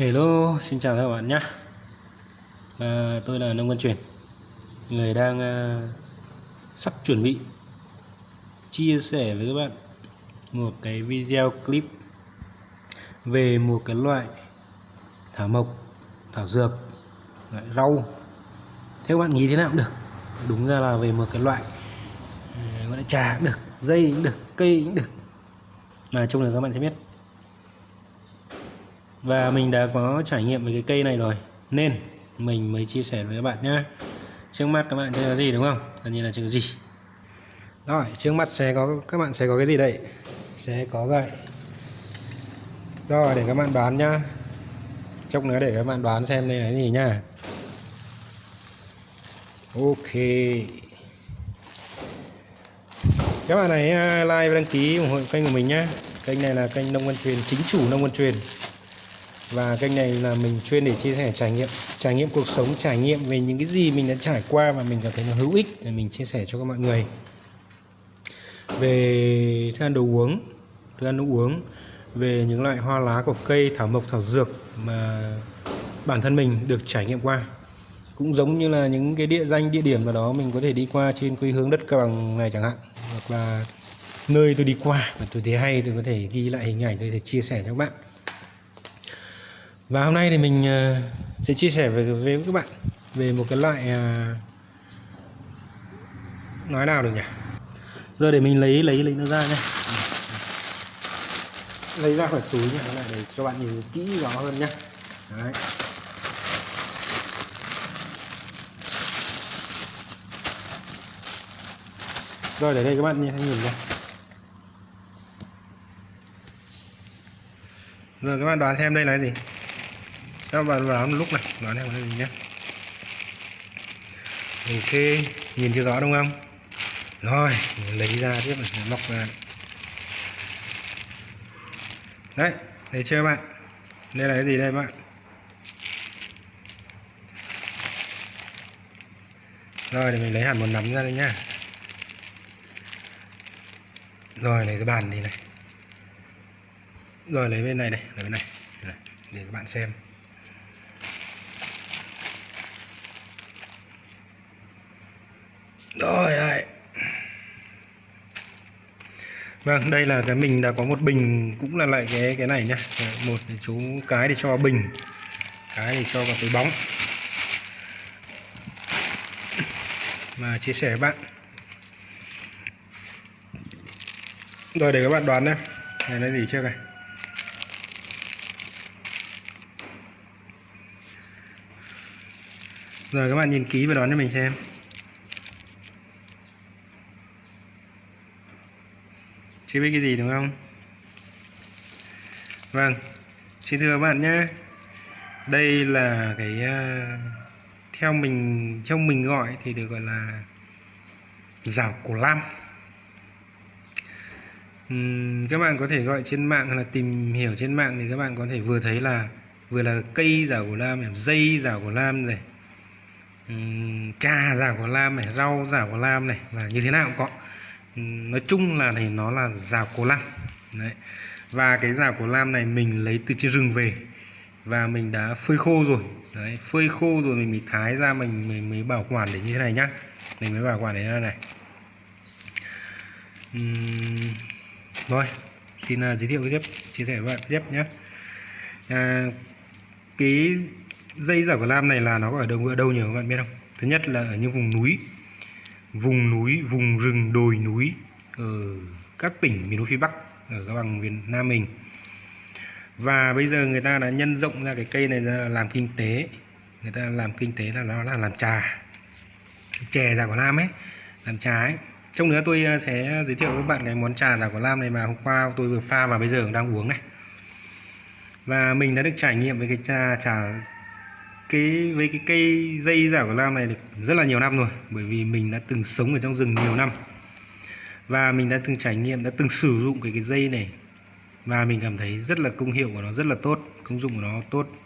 Hello, xin chào các bạn nhé. À, Tôi là Nông Văn Truyền Người đang à, sắp chuẩn bị chia sẻ với các bạn một cái video clip về một cái loại thảo mộc, thảo dược, loại rau. Theo bạn nghĩ thế nào cũng được. Đúng ra là về một cái loại à, gọi là trà cũng được, dây cũng được, cây cũng được. Mà chung là các bạn sẽ biết và mình đã có trải nghiệm với cái cây này rồi. Nên mình mới chia sẻ với các bạn nhé trước mắt các bạn chưa có gì đúng không? Tất nhiên là chưa có gì. Rồi, trước mắt sẽ có, các bạn sẽ có cái gì đây? Sẽ có gậy. Rồi, để các bạn đoán nhá. Chốc nữa để các bạn đoán xem đây là cái gì nhá. Ok. Các bạn này à, like và đăng ký ủng hộ kênh của mình nhé kênh này là kênh nông văn truyền, chính chủ nông văn truyền và kênh này là mình chuyên để chia sẻ trải nghiệm trải nghiệm cuộc sống, trải nghiệm về những cái gì mình đã trải qua và mình cảm thấy nó hữu ích để mình chia sẻ cho các mọi người. Về thức ăn đồ uống, thức ăn nước uống, về những loại hoa lá của cây, thảo mộc, thảo dược mà bản thân mình được trải nghiệm qua. Cũng giống như là những cái địa danh, địa điểm nào đó mình có thể đi qua trên quê hướng đất cao bằng này chẳng hạn, hoặc là nơi tôi đi qua và tôi thấy hay, tôi có thể ghi lại hình ảnh, tôi sẽ chia sẻ cho các bạn và hôm nay thì mình ờ, sẽ chia sẻ với, với các bạn về một cái loại ờ, nói nào được nhỉ? Giờ để mình lấy lấy lấy nó ra nhé lấy ra khỏi túi nhé để cho bạn nhìn kỹ rõ hơn nhé Đấy. rồi để đây các bạn nhìn nhìn nhé rồi các bạn đoán xem đây là gì? Các bạn vào lúc này. Đoán em mình nhé. Ok, nhìn chưa rõ đúng không? Rồi, lấy ra tiếp này móc ra đấy, thấy chưa bạn? Đây là cái gì đây bạn? Rồi thì mình lấy hẳn một nắm ra đây nhá. Rồi, lấy cái bàn đi này. Rồi, lấy bên này này lấy bên này. Để các bạn xem. Rồi đây vâng đây là cái mình đã có một bình cũng là lại cái cái này nhá. Một chú, cái để cho bình. Cái để cho vào túi bóng. Mà chia sẻ với bạn. Rồi, để các bạn đoán đây này là gì chưa này? Rồi, các bạn nhìn kỹ và đoán cho mình xem. Chưa biết cái gì đúng không? Vâng. Xin thưa các bạn nhé. Đây là cái ờ, theo mình trong mình gọi thì được gọi là rào cổ lam. Uhm, các bạn có thể gọi trên mạng hay là tìm hiểu trên mạng thì các bạn có thể vừa thấy là vừa là cây rào cổ lam này, dây rào cổ lam này uhm, trà rào cổ lam này rau rào cổ lam này và như thế nào cũng có nói chung là thì nó là rào cổ lam. Đấy. Và cái rào cổ lam này mình lấy từ trên rừng về. Và mình đã phơi khô rồi. Đấy phơi khô rồi mình mới thái ra mình mình mới bảo quản để như thế này nhá. Mình mới bảo quản để đây này uhm, rồi xin uh, giới thiệu tiếp chia sẻ với bạn tiếp nhé à, cái dây rào cổ lam này là nó ở đâu ở đâu nhiều các bạn biết không? Thứ nhất là ở những vùng núi vùng núi, vùng rừng đồi núi ở các tỉnh miền núi phía Bắc ở các bằng miền Nam mình. Và bây giờ người ta đã nhân rộng ra cái cây này ra làm kinh tế. Người ta làm kinh tế là nó là làm trà. Chè già của Lam ấy, làm trà ấy. Trong nữa tôi ờ, sẽ giới thiệu với các bạn cái món trà già của Lam này mà hôm qua tôi vừa pha và bây giờ đang uống này. Và mình đã được trải nghiệm với cái trà trà cái, với cái cây dây giả của Lam này được rất là nhiều năm rồi, bởi vì mình đã từng sống ở trong rừng nhiều năm. Và mình đã từng trải nghiệm, đã từng sử dụng cái cái dây này. Và mình cảm thấy rất là công hiệu của nó, rất là tốt, công dụng của nó tốt.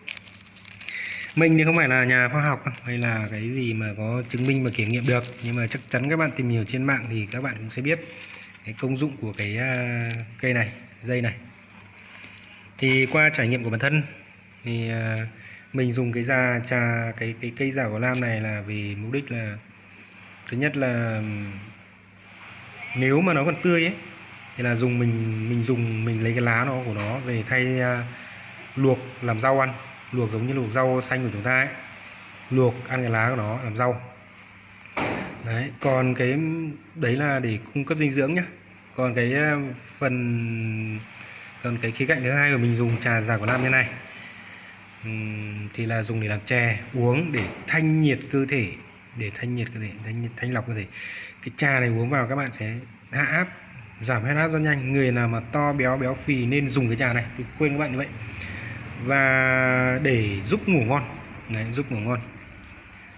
Mình thì không phải là nhà khoa học hay là cái gì mà có chứng minh và kiểm nghiệm được. Nhưng mà chắc chắn các bạn tìm hiểu trên mạng thì các bạn cũng sẽ biết cái công dụng của cái à, cây này, dây này. Thì qua trải nghiệm của bản thân thì à, mình dùng cái già trà cái cái cây giả của lam này là vì mục đích là thứ nhất là nếu mà nó còn tươi ấy thì là dùng mình mình dùng mình lấy cái lá nó của nó về thay uh, luộc làm rau ăn. Luộc giống như luộc rau xanh của chúng ta ấy. Luộc ăn cái lá của nó làm rau. Đấy còn cái đấy là để cung cấp dinh dưỡng nhá. Còn cái à, phần còn cái khía cạnh thứ hai của mình dùng trà giả của lam như này thì là dùng để làm chè uống để thanh nhiệt cơ thể để thanh nhiệt cơ thể thanh, nhiệt- thanh lọc cơ thể. Cái trà này uống vào các bạn sẽ hạ áp giảm huyết áp rất nhanh. Người nào mà to béo béo phì nên dùng cái trà này. Tôi khuyên các bạn như vậy. Và để giúp ngủ ngon. Đấy, giúp ngủ ngon.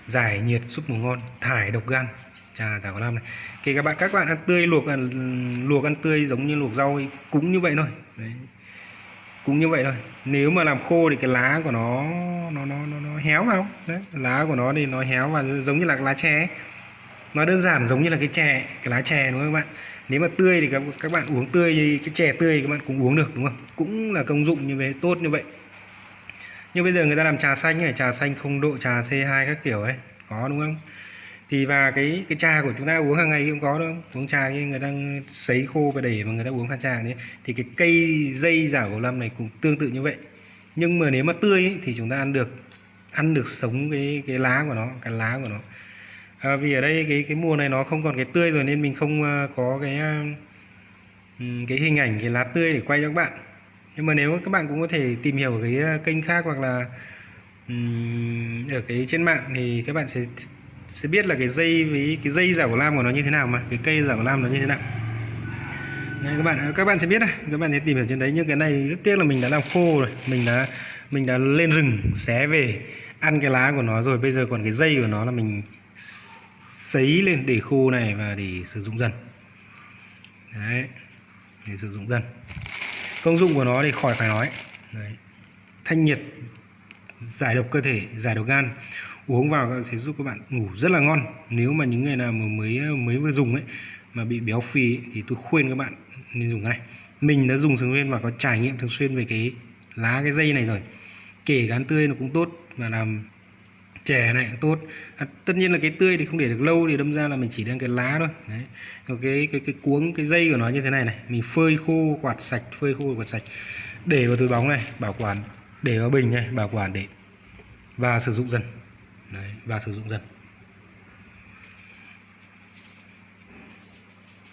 Giải nhiệt giúp ngủ ngon. Thải độc gan. Trà giả có lam này. Kể các bạn các bạn ăn tươi luộc ăn luộc ăn tươi giống như luộc rau ấy, cũng như vậy thôi. Đấy cũng như vậy thôi. Nếu mà làm khô thì cái lá của nó nó nó nó, nó héo vào. Đấy lá của nó thì nó héo và giống như là lá chè nó đơn giản giống như là cái chè cái lá chè đúng không các bạn? Nếu mà tươi thì các, các bạn uống tươi thì cái chè tươi thì các bạn cũng uống được đúng không? Cũng là công dụng như vậy tốt như vậy. Nhưng bây giờ người ta làm trà xanh này trà xanh không độ trà C2 các kiểu ấy. Có đúng không? Thì và cái cái trà của chúng ta uống hàng ngày cũng có đâu uống trà khi người đang sấy khô và để mà người ta uống pha trà đấy. Thì cái cây dây giả của lâm này cũng tương tự như vậy. Nhưng mà nếu mà tươi ấy, thì chúng ta ăn được ăn được sống cái cái lá của nó cái lá của nó. À, vì ở đây cái cái mùa này nó không còn cái tươi rồi nên mình không à, có cái à, ừ, cái hình ảnh cái lá tươi để quay cho các bạn. Nhưng mà nếu các bạn cũng có thể tìm hiểu ở cái à, kênh khác hoặc là um, ở cái trên mạng thì các bạn sẽ sẽ biết là cái dây với cái dây giả của lam của nó như thế nào mà cái cây giả của lam nó như thế nào. Đấy, các bạn các bạn sẽ biết này các bạn sẽ tìm hiểu trên đấy. Nhưng cái này rất tiếc là mình đã làm khô rồi mình đã mình đã lên rừng xé về ăn cái lá của nó rồi. Bây giờ còn cái dây của nó là mình sấy lên để khô này và để sử dụng dần. Đấy để sử dụng dần. Công dụng của nó thì khỏi phải nói. Đấy. thanh nhiệt giải độc cơ thể giải độc gan uống vào sẽ giúp các bạn ngủ rất là ngon. Nếu mà những người nào mà mới mới vừa dùng ấy mà bị béo phì ấy, thì tôi khuyên các bạn nên dùng này mình đã dùng thường xuyên và có trải nghiệm thường xuyên về cái lá cái dây này rồi. Kể gán tươi nó cũng tốt và làm chè này cũng tốt. À, tất nhiên là cái tươi thì không để được lâu thì đâm ra là mình chỉ đem cái lá thôi. Đấy. Còn cái cái cái cuống cái dây của nó như thế này này. Mình phơi khô quạt sạch phơi khô quạt sạch. Để vào túi bóng này bảo quản. Để vào bình này bảo quản để và sử dụng dần đấy, và sử dụng dần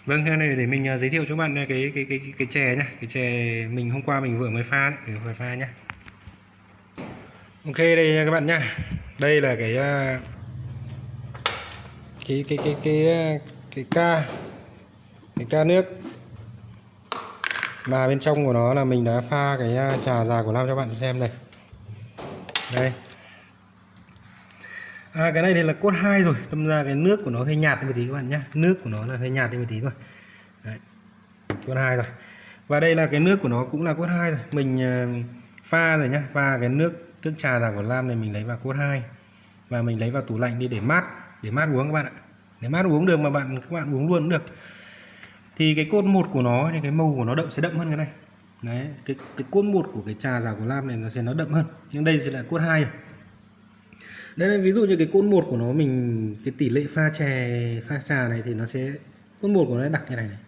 Vâng, thế này để mình à, giới thiệu cho bạn cái cái cái cái, cái chè nhá, cái chè mình hôm qua mình vừa mới pha đấy, vừa pha nhá. Ok đây các bạn nhá. Đây là cái à, cái cái cái cái cái ca cái ca nước mà bên trong của nó là mình đã pha cái trà già của Lam cho bạn xem này. Đây. À, cái này thì là cốt 2 rồi. Đâm ra cái nước của nó hơi nhạt đi một tí các bạn nhé nước của nó là hơi nhạt đi một tí thôi. Đấy. cốt 2 rồi. Và đây là cái nước của nó cũng là cốt 2 rồi. Mình ờ, pha rồi nhá. Pha cái nước nước trà giả của Lam này mình lấy vào cốt 2 và mình lấy vào tủ lạnh đi để mát để mát uống các bạn ạ. Để mát uống được mà bạn các bạn uống luôn cũng được. Thì cái cốt một của nó thì cái màu của nó đậm sẽ đậm hơn cái này. Đấy cái cái cốt một của cái trà giả của Lam này nó sẽ nó đậm hơn. Nhưng đây sẽ là cốt 2 rồi đấy là ví dụ như cái cốt một của nó mình cái tỷ lệ pha chè pha trà này thì nó sẽ cốt một của nó đặc như này này.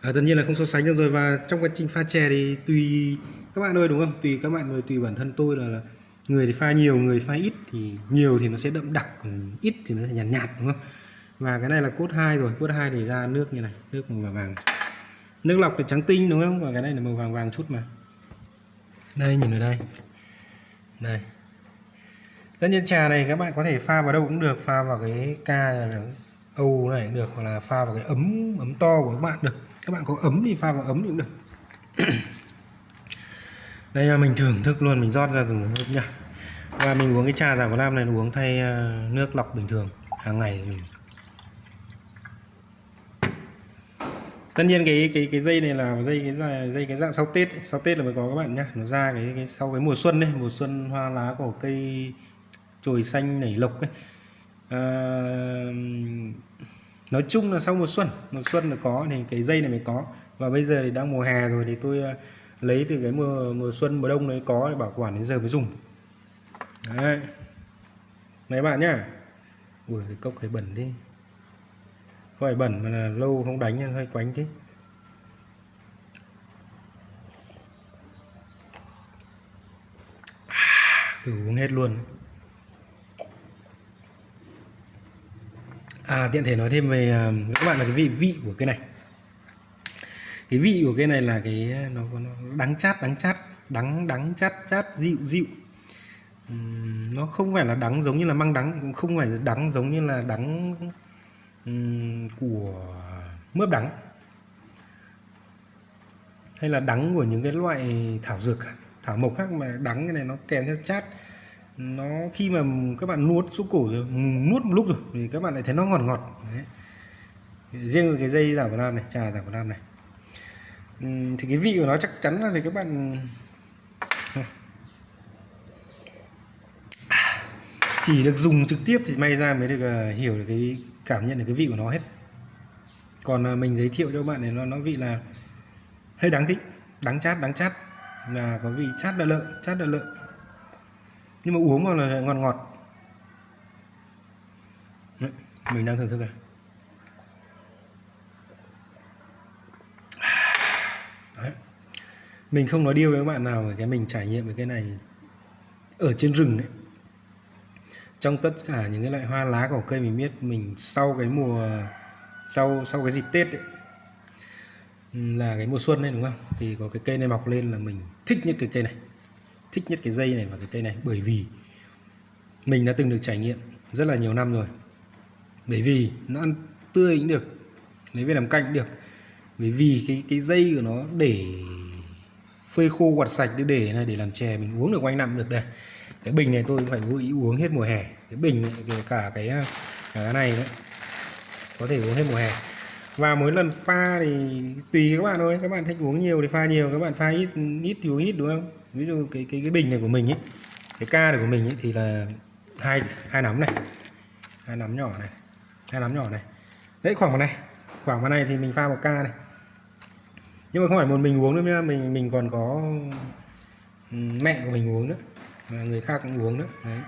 À, tất nhiên là không so sánh được rồi và trong quá trình pha chè thì tùy các bạn ơi đúng không? Tùy các bạn rồi tùy bản thân tôi là, là người thì pha nhiều người pha ít thì nhiều thì nó sẽ đậm đặc còn ít thì nó sẽ nhạt nhạt đúng không? Và cái này là cốt 2 rồi cốt 2 thì ra nước như này nước màu vàng vàng. Nước lọc thì trắng tinh đúng không? Và cái này là màu vàng vàng chút mà. Đây nhìn ở đây. Này tất nhiên trà này các bạn có thể pha vào đâu cũng được pha vào cái ca này được âu này cũng được hoặc là pha vào cái ấm ấm to của các bạn được. Các bạn có ấm thì pha vào ấm thì cũng được. Đây là mình thưởng thức luôn mình rót ra từng hớp nha. Và mình uống cái trà giả của nam này uống thay ờ, nước lọc bình thường hàng ngày của mình. Tất nhiên cái cái cái dây này là dây cái dây, dây cái dạng sau tết ấy. sau tết là mới có các bạn nhá. Nó ra cái, cái sau cái mùa xuân đấy mùa xuân hoa lá của cây chồi xanh nảy lộc ấy. À, nói chung là sau mùa xuân mùa xuân là có thì cái dây này mới có. Và bây giờ thì đang mùa hè rồi thì tôi ờ, lấy từ cái mùa mùa xuân mùa đông đấy có để bảo quản đến giờ mới dùng. Đấy. Mấy bạn nhá. Ui cái cốc hơi bẩn đi. Không phải bẩn mà là lâu không đánh hơi quánh thế à, thử uống hết luôn. À tiện thể nói thêm về à, các bạn là cái vị vị của cái này. Cái vị của cái này là cái à, nó, nó đắng chát đắng chát đắng đắng chát chát dịu dịu. Uhm, nó không phải là đắng giống như là măng đắng cũng không phải là đắng giống như là đắng của mướp đắng. Hay là đắng của những cái loại thảo dược khác thảo mộc khác mà đắng cái này nó kèm theo chát nó, khi mà các bạn nuốt xuống cổ rồi ừ, nuốt một lúc rồi, thì các bạn lại thấy nó ngọt ngọt. Đấy. riêng cái dây giả của nam này, trà giả của nam này. Ừ, thì cái vị của nó chắc chắn là thì các bạn chỉ được dùng trực tiếp thì may ra mới được ờ, hiểu được cái cảm nhận được cái vị của nó hết. Còn ờ, mình giới thiệu cho các bạn này nó nó vị là hơi đáng thích đắng chát đắng chát. Là có vị chát đợn lợn, chát đợn lợn nhưng mà uống vào là ngọt ngọt. Đấy, mình đang thưởng thức này Đấy. mình không nói điêu với các bạn nào cái mình trải nghiệm về cái này ở trên rừng ấy. Trong tất cả những cái loại hoa lá của cây mình biết mình sau cái mùa sau sau cái dịp tết ấy, là cái mùa xuân này đúng không? Thì có cái cây này mọc lên là mình thích nhất cái cây này thích nhất cái dây này và cái cây này? Bởi vì mình đã từng được trải nghiệm rất là nhiều năm rồi. Bởi vì nó ăn tươi cũng được lấy về làm canh cũng được. Bởi vì cái cái dây của nó để phơi khô quạt sạch để để này để làm chè mình uống được quanh năm được đây. Cái bình này tôi phải vô ý uống hết mùa hè. Cái bình này, cả cái à, cả cái này đấy có thể uống hết mùa hè. Và mỗi lần pha thì tùy các bạn thôi. Các bạn thích uống nhiều thì pha nhiều các bạn pha ít ít thì uống ít đúng không? Ví dụ cái cái cái bình này của mình ấy cái ca này của mình ấy thì là hai hai nắm này. Hai nắm nhỏ này, hai nắm nhỏ này. Đấy, khoảng vào này, khoảng vào này thì mình pha một ca này. Nhưng mà không phải một mình uống nữa nhá, mình mình còn có mẹ của mình uống nữa, và người khác cũng uống nữa, đấy.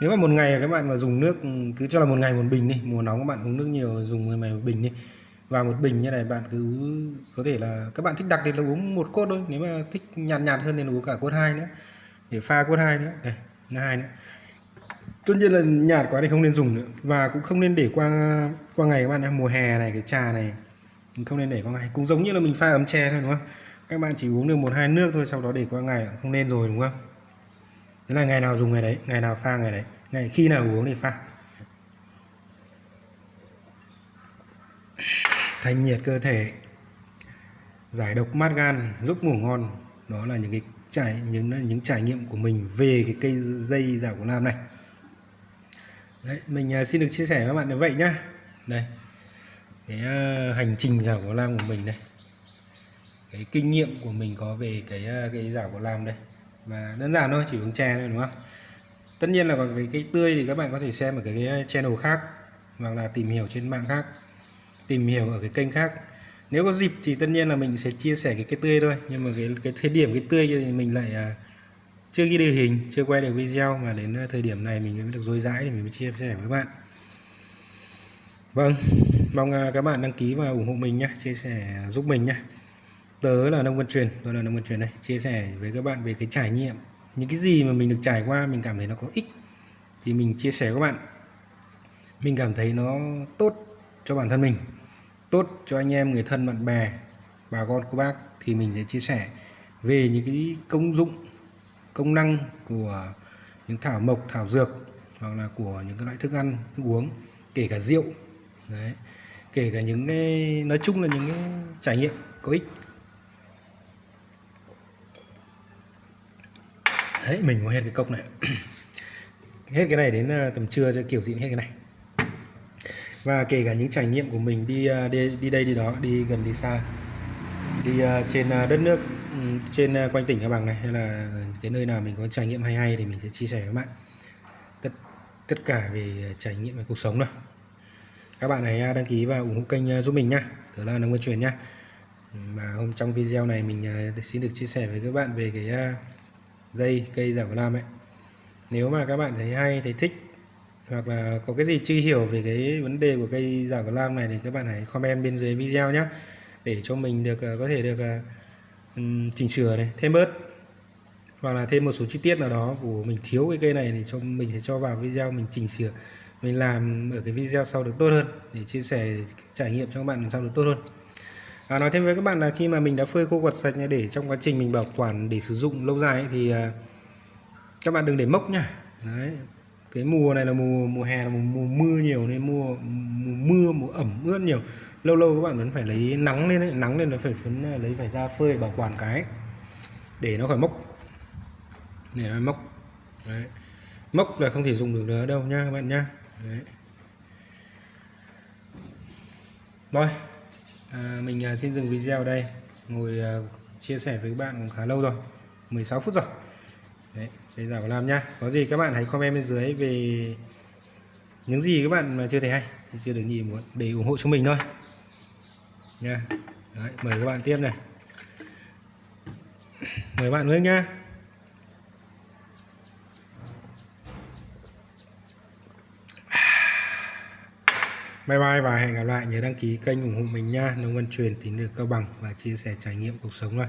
Nếu mà một ngày các bạn mà dùng nước, cứ cho là một ngày một bình đi, mùa nóng các bạn uống nước nhiều, dùng một ngày một bình đi và một bình như này bạn cứ có thể là các bạn thích đặc thì là uống một cốt thôi, nếu mà thích nhạt nhạt hơn thì uống cả cốt hai nữa, để pha cốt hai nữa này hai nữa. Tất nhiên là nhạt quá thì không nên dùng nữa, và cũng không nên để qua qua ngày các bạn nhé, mùa hè này, cái trà này mình không nên để qua ngày. Cũng giống như là mình pha ấm chè thôi, đúng không? Các bạn chỉ uống được một hai nước thôi, sau đó để qua ngày không nên rồi, đúng không? Thế là ngày nào dùng ngày đấy, ngày nào pha ngày đấy, ngày khi nào uống thì pha. Thanh nhiệt cơ thể, giải độc mát gan, giúp ngủ ngon. Đó là những cái trải, những những trải nghiệm của mình về cái cây dây giả của Lam này. Đấy, mình à, xin được chia sẻ với các bạn như vậy nhá. Đây, cái à, hành trình giả của Lam của mình đây cái kinh nghiệm của mình có về cái à, cái giả của Lam đây. Và đơn giản thôi, chỉ uống chè thôi, đúng không? Tất nhiên là còn cái cây tươi thì các bạn có thể xem ở cái channel khác, hoặc là tìm hiểu trên mạng khác tìm hiểu ở cái kênh khác. Nếu có dịp thì tất nhiên là mình sẽ chia sẻ cái cái tươi thôi nhưng mà cái cái thời điểm cái tươi thì mình lại à, chưa ghi được hình chưa quay được video mà đến à, thời điểm này mình mới được dối dãi thì mình mới chia sẻ với bạn. Vâng mong à, các bạn đăng ký và ủng hộ mình nhé chia sẻ à, giúp mình nhé tớ là nông văn truyền tôi là nông văn truyền đây chia sẻ với các bạn về cái trải nghiệm những cái gì mà mình được trải qua mình cảm thấy nó có ích thì mình chia sẻ với các bạn. Mình cảm thấy nó tốt cho bản thân mình tốt cho anh em, người thân, bạn bè, bà con, cô bác thì mình sẽ chia sẻ về những cái công dụng, công năng của những thảo mộc, thảo dược hoặc là của những cái loại thức ăn, thức uống, kể cả rượu, đấy, kể cả những cái, nói chung là những cái trải nghiệm có ích. Đấy, mình có hết cái cốc này. Hết cái này đến ờ, tầm trưa sẽ kiểu gì hết cái này và kể cả những trải nghiệm của mình đi à, đi, đi đây đi đó đi gần đi xa. Đi à, trên à, đất nước ừ, trên quanh tỉnh Cao Bằng này hay là cái nơi nào mình có trải nghiệm hay hay thì mình sẽ chia sẻ với bạn. Tất tất cả về trải nghiệm về cuộc sống nữa các bạn hãy đăng ký và ủng hộ kênh giúp mình nhá. Đó là nông văn truyền nhá. Và hôm trong video này mình xin được chia sẻ với các bạn về cái dây cây giả của lam ấy. Nếu mà các bạn thấy hay, thấy thích hoặc là có cái gì chưa hiểu về cái vấn đề của cây giả của lam này thì các bạn hãy comment bên dưới video nhé để cho mình được à, có thể được à, chỉnh sửa này, thêm bớt. Hoặc là thêm một số chi tiết nào đó của mình thiếu cái cây này thì cho mình sẽ cho vào video mình chỉnh sửa mình làm ở cái video sau được tốt hơn để chia sẻ trải nghiệm cho các bạn sau được tốt hơn. À, nói thêm với các bạn là khi mà mình đã phơi khô quạt sạch để trong quá trình mình bảo quản để sử dụng lâu dài ấy, thì à, các bạn đừng để mốc nhá. Đấy cái mùa này là mùa mùa hè là mùa, mùa mưa nhiều nên mùa, mùa mưa mùa ẩm ướt nhiều. Lâu lâu các bạn vẫn phải lấy nắng lên đấy nắng lên nó phải phấn à, lấy phải ra phơi bảo quản cái để nó khỏi mốc. Để nó mốc. Đấy. mốc là không thể dùng được nữa đâu nha các bạn nha. Đấy. rồi à, mình à, xin dừng video ở đây. Ngồi à, chia sẻ với các bạn cũng khá lâu rồi 16 phút rồi. Đấy để giả vào làm nhá. Có gì các bạn hãy comment bên dưới về những gì các bạn mà chưa thấy hay. Chưa được nhìn muốn để ủng hộ cho mình thôi. Nha. Đấy, mời các bạn tiếp này. Mời bạn nữa nhá. Bye bye và hẹn gặp lại nhớ đăng ký kênh ủng hộ mình nha. Nông Văn Truyền tín được cao bằng và chia sẻ trải nghiệm cuộc sống thôi.